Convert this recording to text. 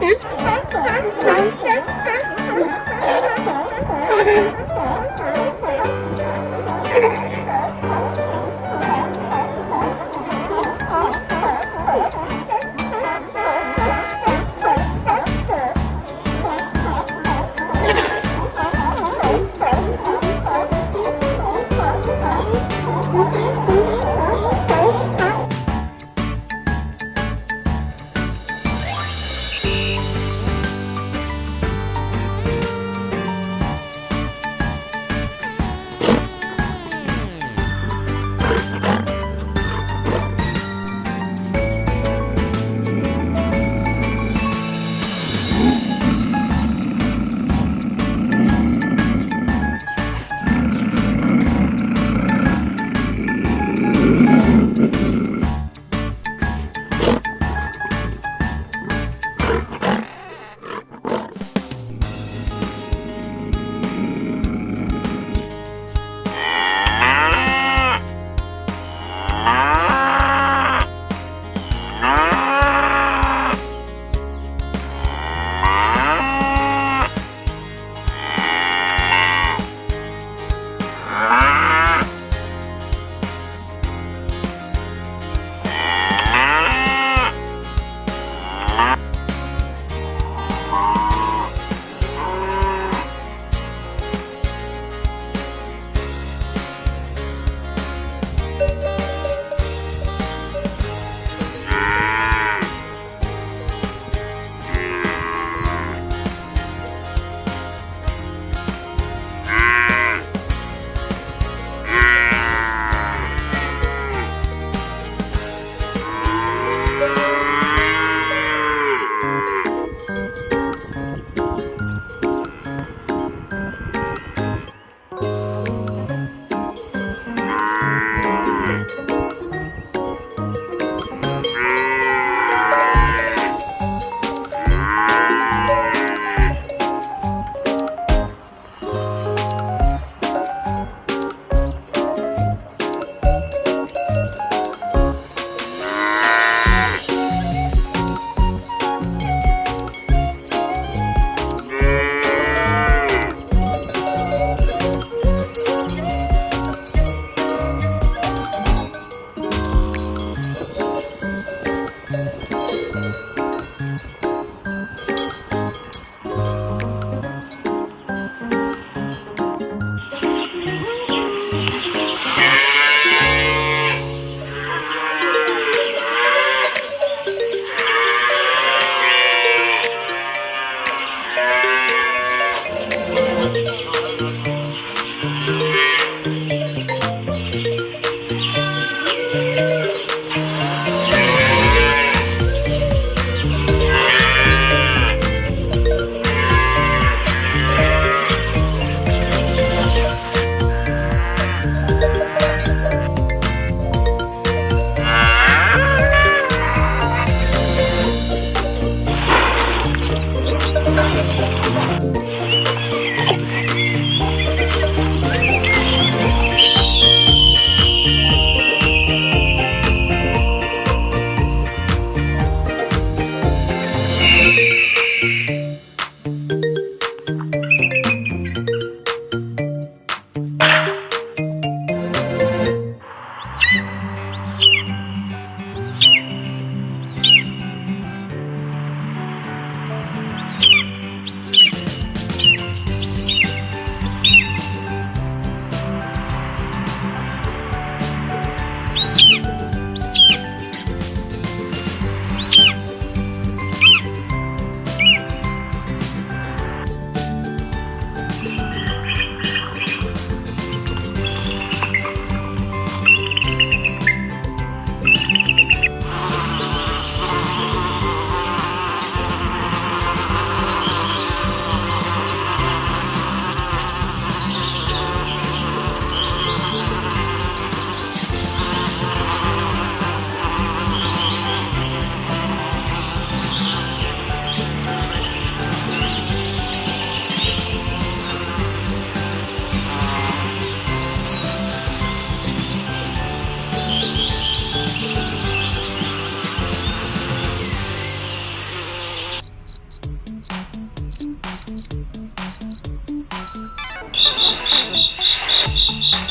Hả? Ah!